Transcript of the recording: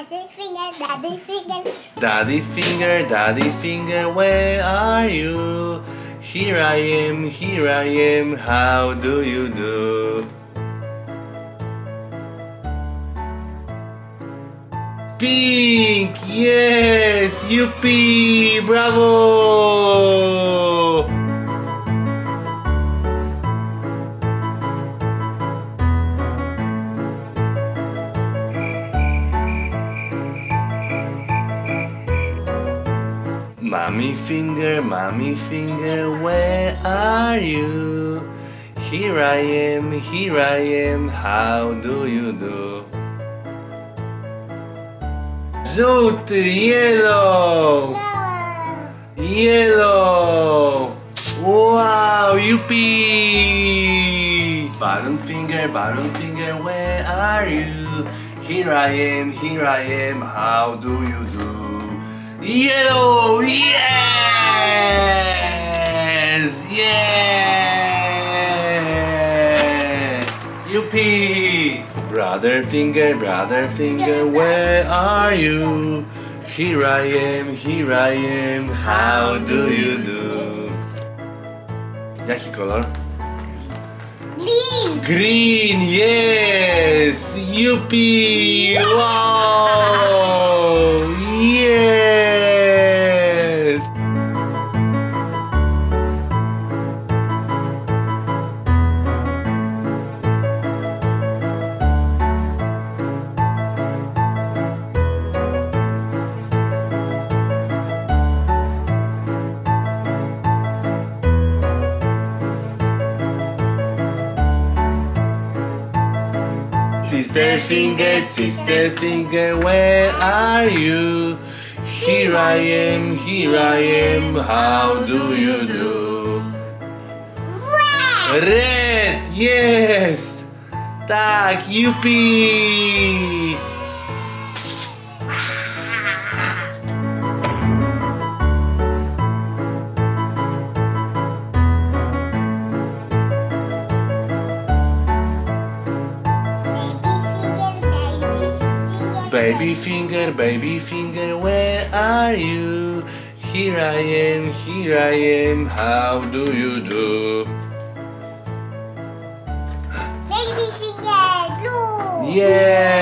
Daddy finger, daddy finger. Daddy finger, daddy finger, where are you? Here I am, here I am, how do you do? Pink! Yes! Yuppie! Bravo! Mommy finger, mommy finger, where are you? Here I am, here I am, how do you do? Żółty, yellow, yellow. Wow, yuppie! Bottom finger, bottom finger, where are you? Here I am, here I am, how do you do? Yellow, yes, yeah. Yuppie! Brother finger, brother finger, where are you? Here I am, here I am, how do you do? Jaki kolor? Green. Green, yes! Yuppie! Wow! Sister finger, sister finger, where are you? Here I am, here I am, how do you do? Red. Red, yes! Tak, yuppie! Baby finger, baby finger. Baby finger, baby finger, where are you? Here I am, here I am, how do you do? Baby finger, blue. Yes!